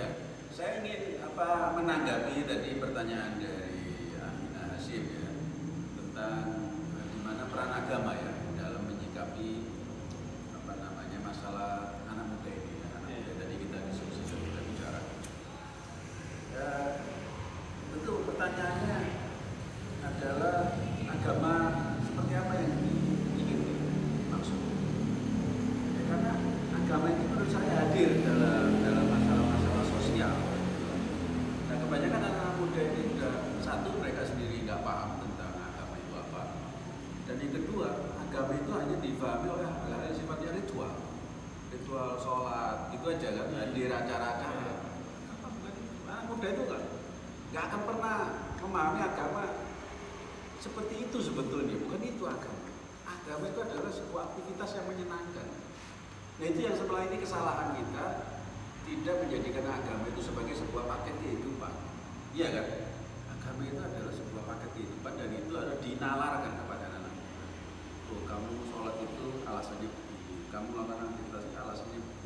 Ya, saya ingin apa menanggapi tadi pertanyaan dari Amina Hasim ya tentang eh, di mana peran agama ya dalam menyikapi apa namanya masalah anak muda ini. Ya. Anak muda tadi kita diskusi dan kita bicara. Ya, tentu pertanyaannya adalah agama seperti apa yang ingin dimaksud. Ya, karena agama itu menurut saya hadir dalam dalam masalah-masalah sosial. Nah kebanyakan anak muda ini sudah satu mereka sendiri nggak paham tentang agama itu apa. Dan yang kedua agama itu hanya difahami oleh hal-hal yang sifatnya ritual, ritual sholat itu aja kan hadir acara-acara. Apa bukan itu? Anak muda itu kan nggak akan pernah memahami agama seperti itu sebetulnya bukan itu agama. Agama itu adalah sebuah aktivitas yang menyenangkan. Nah itu yang setelah ini kesalahan kita tidak menjadikan agama itu sebagai sebuah paket kehidupan. Iya kan? Agama itu adalah sebuah paket kehidupan dan itu harus dinalarkan kepada anak muda. Oh, kamu sholat itu alasannya begini, kamu melakukan aktivitas alasannya begini.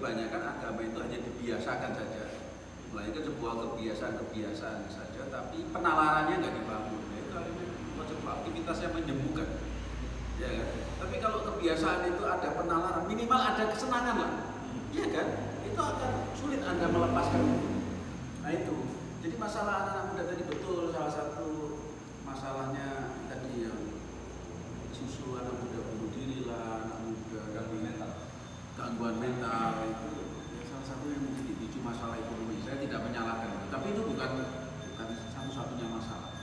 Kebanyakan agama itu hanya dibiasakan saja, melainkan sebuah kebiasaan-kebiasaan saja, tapi penalarannya nggak dibangun. Nah, itu akhirnya sebuah aktivitas yang menyembuhkan. Ya kan? Tapi kalau kebiasaan itu ada penalaran, minimal ada kesenangan lah. Iya kan? Itu akan sulit Anda melepaskan. Nah itu. Jadi masalah anak-anak muda tadi betul salah satu masalahnya tadi yang susu anak muda bunuh diri lah, anak muda gangguan mental, gangguan mental itu ya salah satu yang mungkin dipicu masalah ekonomi. Saya tidak menyalahkan tapi itu bukan bukan satu-satunya masalah.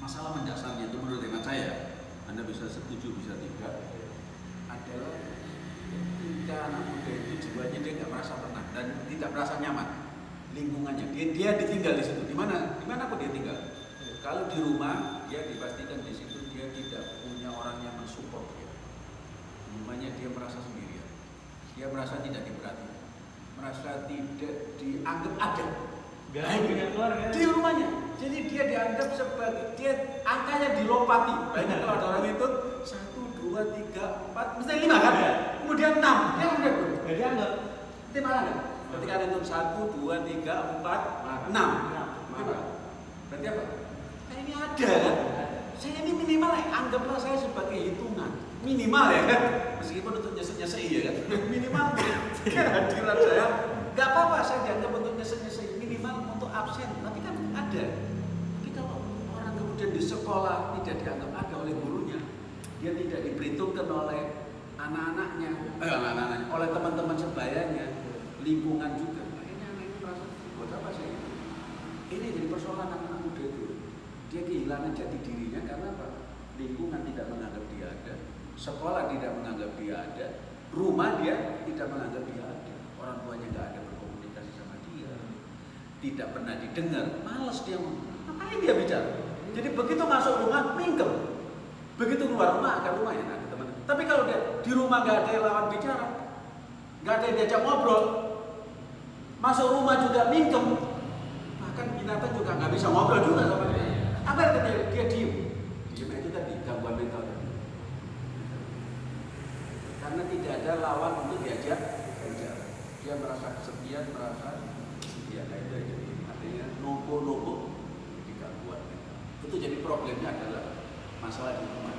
Masalah mendasarnya itu menurut hemat saya, Anda bisa setuju bisa tidak, adalah ketika anak muda itu jiwanya dia nggak merasa tenang dan tidak merasa nyaman lingkungannya. Dia dia ditinggal di situ. Di mana di mana pun dia tinggal. Kalau di rumah dia dipastikan di situ dia tidak punya orang yang mensupport dia. Rumahnya dia merasa dia merasa tidak diperhatikan merasa tidak dianggap ada keluarga. di rumahnya. Jadi dia dianggap sebagai dia angkanya dilompati banyak kalau ada orang itu satu dua tiga empat mesti lima kan? Iya. kemudian enam. Dia udah tuh Gak dianggap. itu kan? Ketika ada itu satu dua tiga empat enam. Apa? berarti apa? Ini ada kan? Saya ini minimal ya, anggaplah saya sebagai hitungan. Minimal ya kan? Meskipun untuk minimal kehadiran saya. Nggak apa-apa saya dianggap untuk nyesek minimal untuk absen. Tapi kan ada. Tapi kalau orang kemudian di sekolah tidak dianggap ada oleh gurunya dia tidak diperhitungkan oleh anak-anaknya eh, anak-anaknya oleh teman-teman sebayanya lingkungan juga. Akhirnya anak ini merasa buat apa sih ini jadi persoalan anak muda itu. Dia kehilangan jati dirinya karena apa? Lingkungan tidak menganggap dia ada sekolah tidak menganggap dia ada rumah dia tidak menganggap dia ada. Orang tuanya nggak ada berkomunikasi sama dia. Tidak pernah didengar males dia ngapain dia bicara? Jadi begitu masuk rumah mingkem. Begitu keluar rumah akan rumah ya ada teman. Tapi kalau dia di rumah nggak ada yang lawan bicara nggak ada yang diajak ngobrol masuk rumah juga mingkem bahkan binatang juga nggak bisa ngobrol juga sama dia apa yang terjadi dia diem diem itu tadi gangguan mental tadi. Karena tidak ada lawan untuk diajak bicara dia merasa kesepian merasa kesepian. Nah, itu jadi artinya nopo nopo di gangguan mental itu jadi problemnya adalah masalah di rumah